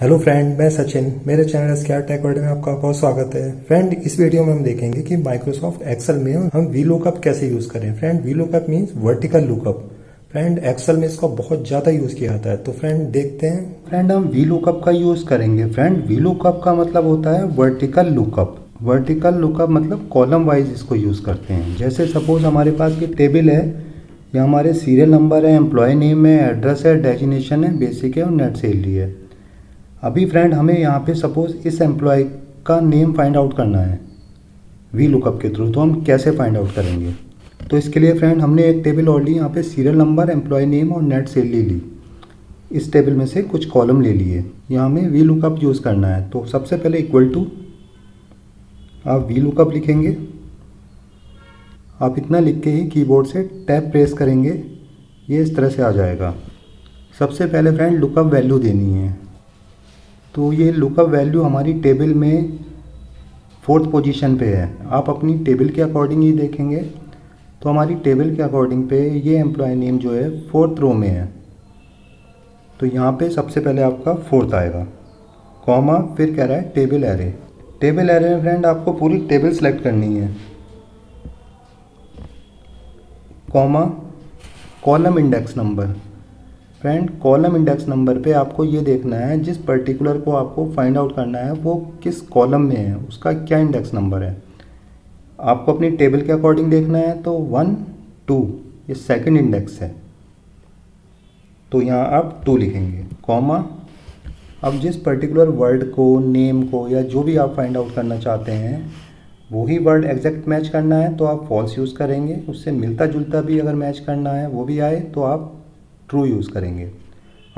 Hello friend मैं सचिन। मेरे channel स्क्यार tech world में आपका बहुत स्वागत है। फ्रेंड इस वीडियो में हम देखेंगे कि माइक्रोसॉफ्ट एक्सेल में हम वी लुकअप कैसे यूज़ करें। Friend V lookup means vertical lookup friend Excel में इसका बहुत ज़्यादा यूज़ किया जाता है। तो फ्रेंड देखते हैं। फ्रेंड हम वी लुकअप का यूज़ करेंगे। फ्रेंड वी लुकअप का मतलब होता है वर्टिकल लुकअप वर्टिकल लुकअप मतलब कॉलम वाइज इसको यूज़ करते हैं। जैसे सपोज़ हमारे पास ये टेबल है, या हमारे सीरियल नंबर है एम्प्लॉय नेम है एड्रेस है डेजिनेशन है बेसिक है और नेट सैलरी है। अभी फ्रेंड हमें यहाँ पे सपोज़ इस एम्प्लॉय का नेम फाइंड आउट करना है वी लुकअप के थ्रू तो हम कैसे फाइंड आउट करेंगे? तो इसके लिए फ्रेंड हमने एक टेबल और ली, यहाँ पे सीरियल नंबर एम्प्लॉय नेम और नेट सेल ले ली। इस टेबल में से कुछ कॉलम ले लिए। यहाँ हमें वी लुकअप यूज़ करना है। तो सबसे पहले इक्वल टू आप वी लुकअप लिखेंगे। आप इतना लिख के ही कीबोर्ड से टैप प्रेस करेंगे, ये इस तरह से आ जाएगा। सबसे पहले फ्रेंड लुकअप वैल्यू देनी है। तो ये लुकअप वैल्यू हमारी टेबल में फोर्थ पोजीशन पे है। आप अपनी टेबल के अकॉर्डिंग ही देखेंगे। तो हमारी टेबल के अकॉर्डिंग पे ये एम्प्लॉय नेम जो है फोर्थ रो में है। तो यहाँ पे सबसे पहले आपका फोर्थ आएगा। कॉमा फिर कह रहा है टेबल एरे टेबल एरे में फ्रेंड आपको पूरी टेबल सेलेक्ट करनी है। Comma column index number friend column index number पे आपको ये देखना है, जिस पर्टिकुलर को आपको फाइंड आउट करना है, वो किस कॉलम में है, उसका क्या इंडेक्स नंबर है। आपको अपनी टेबल के अकॉर्डिंग देखना है तो वन टू ये सेकंड इंडेक्स है। तो यहाँ आप टू लिखेंगे कॉमा अब जिस पर्टिकुलर वर्ड को नेम को, या जो भी आप फाइंड आउट करना चाहते हैं, वही वर्ड एग्जैक्ट मैच करना है तो आप फॉल्स यूज़ करेंगे। उससे मिलता जुलता भी अगर मैच करना है, वो भी आए तो आप ट्रू यूज़ करेंगे।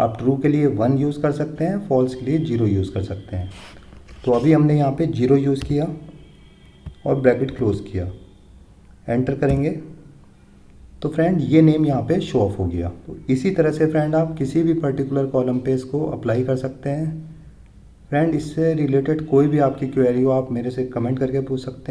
आप ट्रू के लिए वन यूज़ कर सकते हैं फॉल्स के लिए ज़ीरो यूज़ कर सकते हैं। तो अभी हमने यहाँ पे ज़ीरो यूज़ किया और ब्रैकेट क्लोज किया। एंटर करेंगे। तो फ्रेंड ये नेम यहाँ पे शो ऑफ़ हो गया। तो इसी तरह से फ्रेंड आप किसी भी पर्टिकुलर कॉलम पे इसको अप्लाई कर सकते हैं। फ्रेंड इससे रिलेटेड कोई भी आपकी क्वेरी हो, आप मेरे से कमेंट करके पूछ सकते हैं।